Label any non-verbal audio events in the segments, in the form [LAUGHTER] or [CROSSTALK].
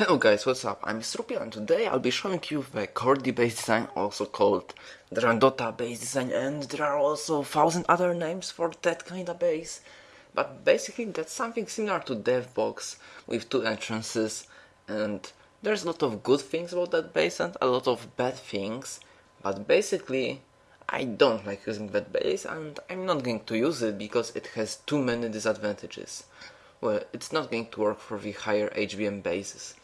Hello guys, what's up? I'm Strupia and today I'll be showing you the Cordy base design, also called Grandota base design and there are also thousand other names for that kind of base. But basically that's something similar to DevBox with two entrances and there's a lot of good things about that base and a lot of bad things. But basically I don't like using that base and I'm not going to use it because it has too many disadvantages. Well, it's not going to work for the higher HBM bases.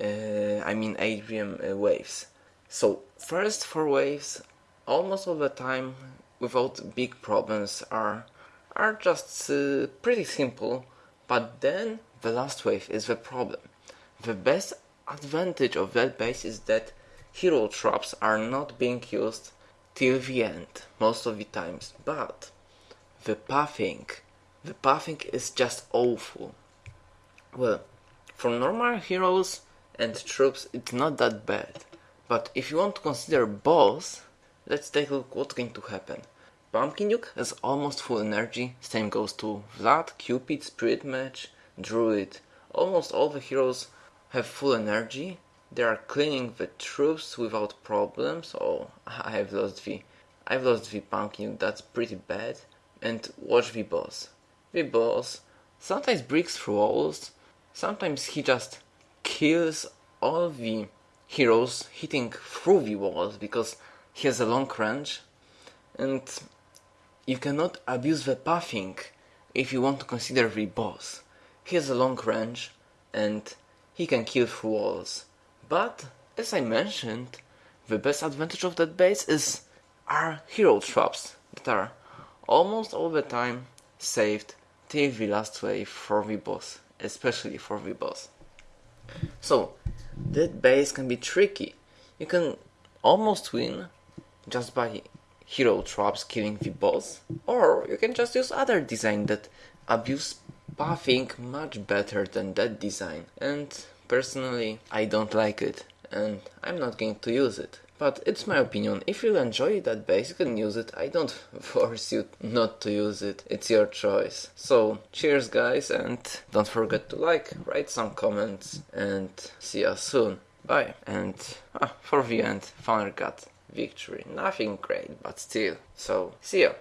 Uh, I mean Adrian uh, waves. So first four waves, almost all the time, without big problems, are are just uh, pretty simple. But then the last wave is the problem. The best advantage of that base is that hero traps are not being used till the end most of the times. But the pathing, the pathing is just awful. Well, for normal heroes and troops it's not that bad. But if you want to consider boss, let's take a look what's going to happen. Pumpkin Duke has almost full energy, same goes to Vlad, Cupid, Spirit Mage, Druid. Almost all the heroes have full energy. They are cleaning the troops without problems. Oh, [LAUGHS] I have lost the, I've lost the Pumpkin Duke, that's pretty bad. And watch the boss. The boss sometimes breaks through walls, sometimes he just kills all the heroes hitting through the walls because he has a long range and you cannot abuse the pathing if you want to consider the boss. He has a long range and he can kill through walls. But, as I mentioned, the best advantage of that base is our hero traps that are almost all the time saved till the last wave for the boss, especially for the boss. So, that base can be tricky. You can almost win just by hero traps killing the boss, or you can just use other design that abuse pathing much better than that design. And personally, I don't like it, and I'm not going to use it. But it's my opinion. If you enjoy that base, you can use it. I don't [LAUGHS] force you not to use it. It's your choice. So, cheers guys, and don't forget to like, write some comments, and see you soon. Bye. And ah, for the end, Founder got victory. Nothing great, but still. So, see ya.